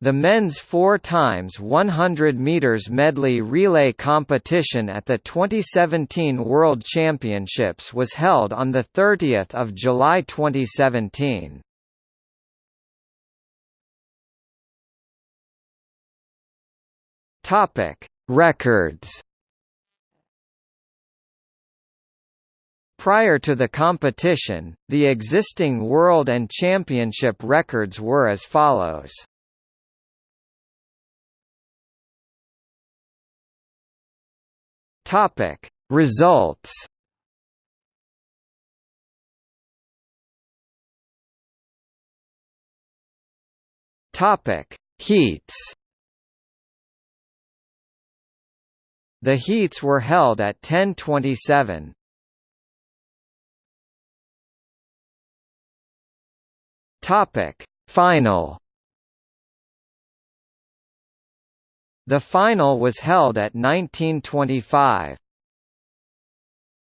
The men's 4 times 100 meters medley relay competition at the 2017 World Championships was held on the 30th of July 2017. Topic: Records. Prior to the competition, the existing world and championship records were as follows. Topic. Results Topic. Heats The heats were held at 10:27. Topic. Final The final was held at 1925.